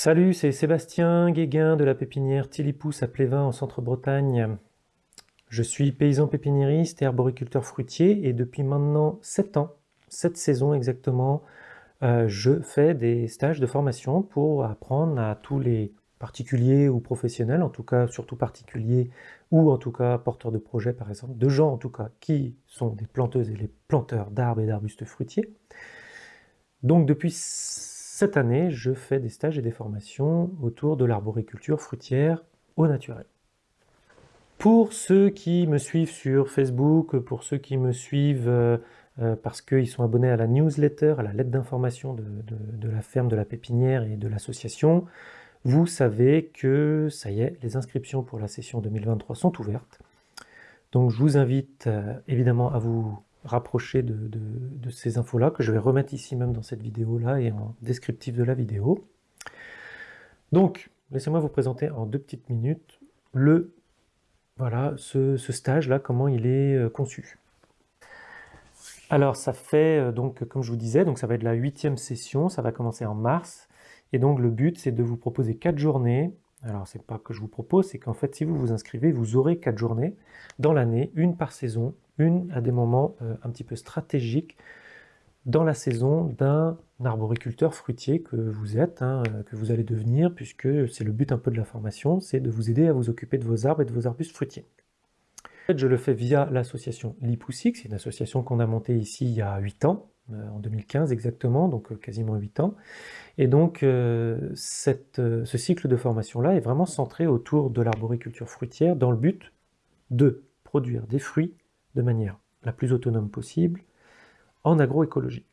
Salut, c'est Sébastien Guéguin de la pépinière Tilipous à Plévin en centre-Bretagne. Je suis paysan pépiniériste et arboriculteur fruitier et depuis maintenant 7 ans, 7 saisons exactement, euh, je fais des stages de formation pour apprendre à tous les particuliers ou professionnels, en tout cas surtout particuliers ou en tout cas porteurs de projets par exemple, de gens en tout cas qui sont des planteuses et les planteurs d'arbres et d'arbustes fruitiers. Donc depuis cette année, je fais des stages et des formations autour de l'arboriculture fruitière au naturel. Pour ceux qui me suivent sur Facebook, pour ceux qui me suivent euh, euh, parce qu'ils sont abonnés à la newsletter, à la lettre d'information de, la ferme de la pépinière et de l'association, vous savez que ça y est, les inscriptions pour la session 2023 sont ouvertes. Donc je vous invite euh, évidemment à vous rapprocher de, ces infos-là, que je vais remettre ici même dans cette vidéo-là et en descriptif de la vidéo. Donc, laissez-moi vous présenter en deux petites minutes le, voilà, ce, stage-là, comment il est euh, conçu. Alors, ça fait, euh, donc, comme je vous disais, donc ça va être la huitième session, ça va commencer en mars, et donc le but, c'est de vous proposer quatre journées alors, c'est pas que je vous propose, c'est qu'en fait, si vous vous inscrivez, vous aurez quatre journées dans l'année, une par saison, une à des moments euh, un petit peu stratégiques dans la saison d'un arboriculteur fruitier que vous êtes, hein, euh, que vous allez devenir, puisque c'est le but un peu de la formation, c'est de vous aider à vous occuper de vos arbres et de vos arbustes fruitiers. En fait, je le fais via l'association Lipoussic, c'est une association qu'on a montée ici il y a 8 ans, en 2015 exactement, donc quasiment 8 ans. Et donc, euh, euh, ce cycle de formation-là est vraiment centré autour de l'arboriculture fruitière dans le but de produire des fruits de manière la plus autonome possible en agroécologie.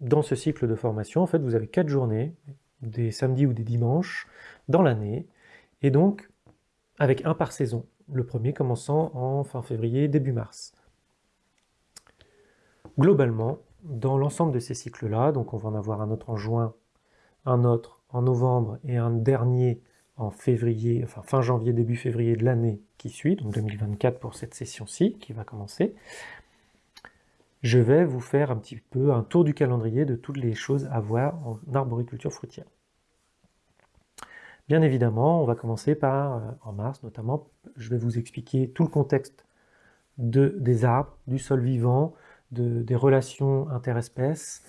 Dans ce cycle de formation, en fait, vous avez quatre journées, des samedis ou des dimanches, dans l'année, et donc avec un par saison, le premier commençant en fin février, début mars. Globalement, dans l'ensemble de ces cycles-là, donc on va en avoir un autre en juin, un autre en novembre et un dernier en février, enfin fin janvier, début février de l'année qui suit, donc 2024 pour cette session-ci qui va commencer, je vais vous faire un petit peu un tour du calendrier de toutes les choses à voir en arboriculture fruitière. Bien évidemment, on va commencer par, euh, en mars notamment, je vais vous expliquer tout le contexte de, des arbres, du sol vivant, des relations interespèces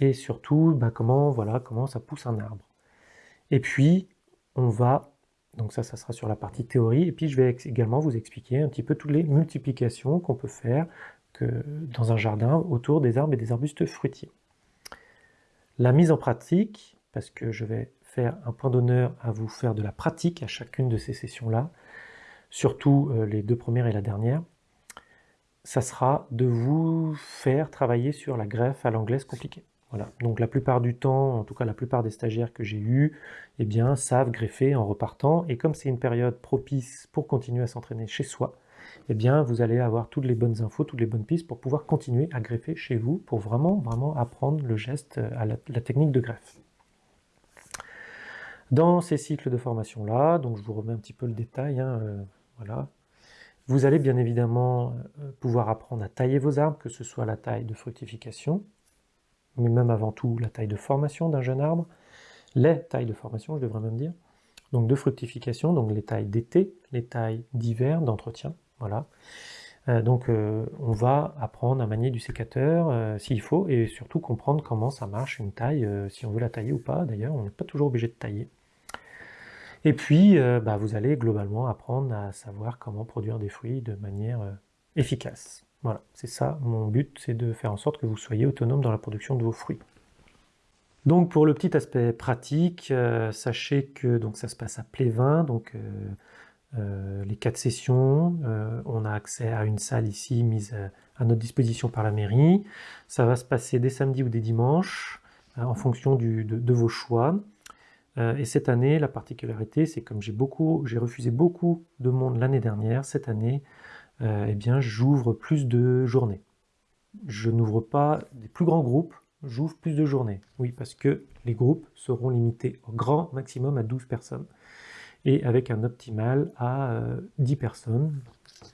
et surtout bah, comment, voilà, comment ça pousse un arbre. Et puis, on va, donc ça, ça sera sur la partie théorie, et puis je vais également vous expliquer un petit peu toutes les multiplications qu'on peut faire dans un jardin autour des arbres et des arbustes fruitiers. La mise en pratique, parce que je vais faire un point d'honneur à vous faire de la pratique à chacune de ces sessions-là, surtout euh, les deux premières et la dernière, ça sera de vous faire travailler sur la greffe à l'anglaise compliquée. Voilà. Donc la plupart du temps, en tout cas la plupart des stagiaires que j'ai eus, eh bien, savent greffer en repartant. Et comme c'est une période propice pour continuer à s'entraîner chez soi, eh bien, vous allez avoir toutes les bonnes infos, toutes les bonnes pistes pour pouvoir continuer à greffer chez vous, pour vraiment, apprendre le geste, euh, la, technique de greffe. Dans ces cycles de formation-là, donc je vous remets un petit peu le détail, hein, euh, vous allez bien évidemment euh, pouvoir apprendre à tailler vos arbres, que ce soit la taille de fructification, mais même avant tout la taille de formation d'un jeune arbre, les tailles de formation, je devrais même dire, donc de fructification, donc les tailles d'été, les tailles d'hiver, d'entretien, voilà. Euh, donc euh, on va apprendre à manier du sécateur s'il faut, et surtout comprendre comment ça marche une taille, si on veut la tailler ou pas, d'ailleurs on n'est pas toujours obligé de tailler. Et puis, euh, bah, vous allez globalement apprendre à savoir comment produire des fruits de manière euh, efficace. Voilà, c'est ça mon but, c'est de faire en sorte que vous soyez autonome dans la production de vos fruits. Donc pour le petit aspect pratique, euh, sachez que donc ça se passe à Plévin, donc les quatre sessions, on a accès à une salle ici mise à notre disposition par la mairie. Ça va se passer des samedis ou des dimanches, en fonction de, vos choix. Euh, et cette année, la particularité, c'est comme j'ai beaucoup, j'ai refusé beaucoup de monde l'année dernière, cette année, euh, eh bien, j'ouvre plus de journées. Je n'ouvre pas des plus grands groupes, j'ouvre plus de journées. Oui, parce que les groupes seront limités au grand maximum à 12 personnes, et avec un optimal à 10 euh, personnes,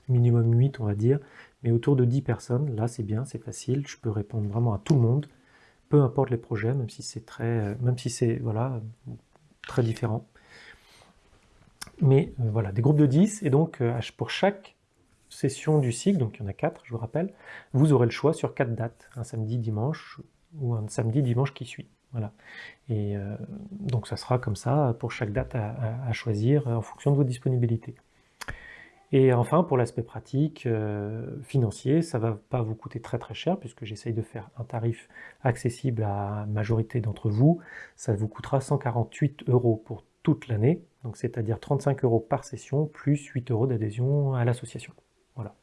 minimum 8 on va dire, mais autour de 10 personnes, là c'est bien, c'est facile, je peux répondre vraiment à tout le monde, peu importe les projets, même si c'est très, même si c'est voilà, très différent. Mais voilà, des groupes de 10, et donc pour chaque session du cycle, donc il y en a 4, je vous rappelle, vous aurez le choix sur 4 dates, un samedi, dimanche, ou un samedi, dimanche qui suit. Voilà. Et donc ça sera comme ça pour chaque date à choisir en fonction de vos disponibilités. Et enfin, pour l'aspect pratique, euh, financier, ça ne va pas vous coûter très très cher, puisque j'essaye de faire un tarif accessible à la majorité d'entre vous. Ça vous coûtera 148 euros pour toute l'année, donc c'est-à-dire 35 euros par session, plus 8 euros d'adhésion à l'association. Voilà,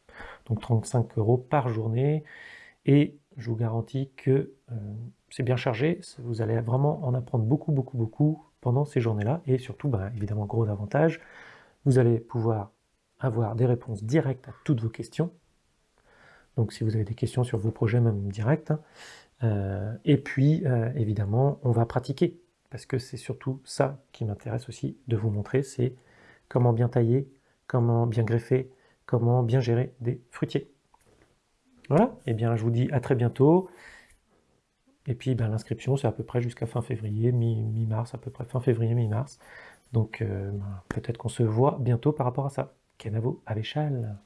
donc 35 euros par journée, et je vous garantis que euh, c'est bien chargé, vous allez vraiment en apprendre beaucoup, beaucoup, beaucoup pendant ces journées-là, et surtout, ben, évidemment, gros avantage, vous allez pouvoir avoir des réponses directes à toutes vos questions. Donc si vous avez des questions sur vos projets, même directs. Hein. Euh, et puis, euh, évidemment, on va pratiquer. Parce que c'est surtout ça qui m'intéresse aussi de vous montrer, c'est comment bien tailler, comment bien greffer, comment bien gérer des fruitiers. Voilà, et eh bien je vous dis à très bientôt. Et puis ben, l'inscription, c'est à peu près jusqu'à fin février, mi-mars, à peu près fin février, mi-mars. Donc euh, ben, peut-être qu'on se voit bientôt par rapport à ça. Kenavo Avechal.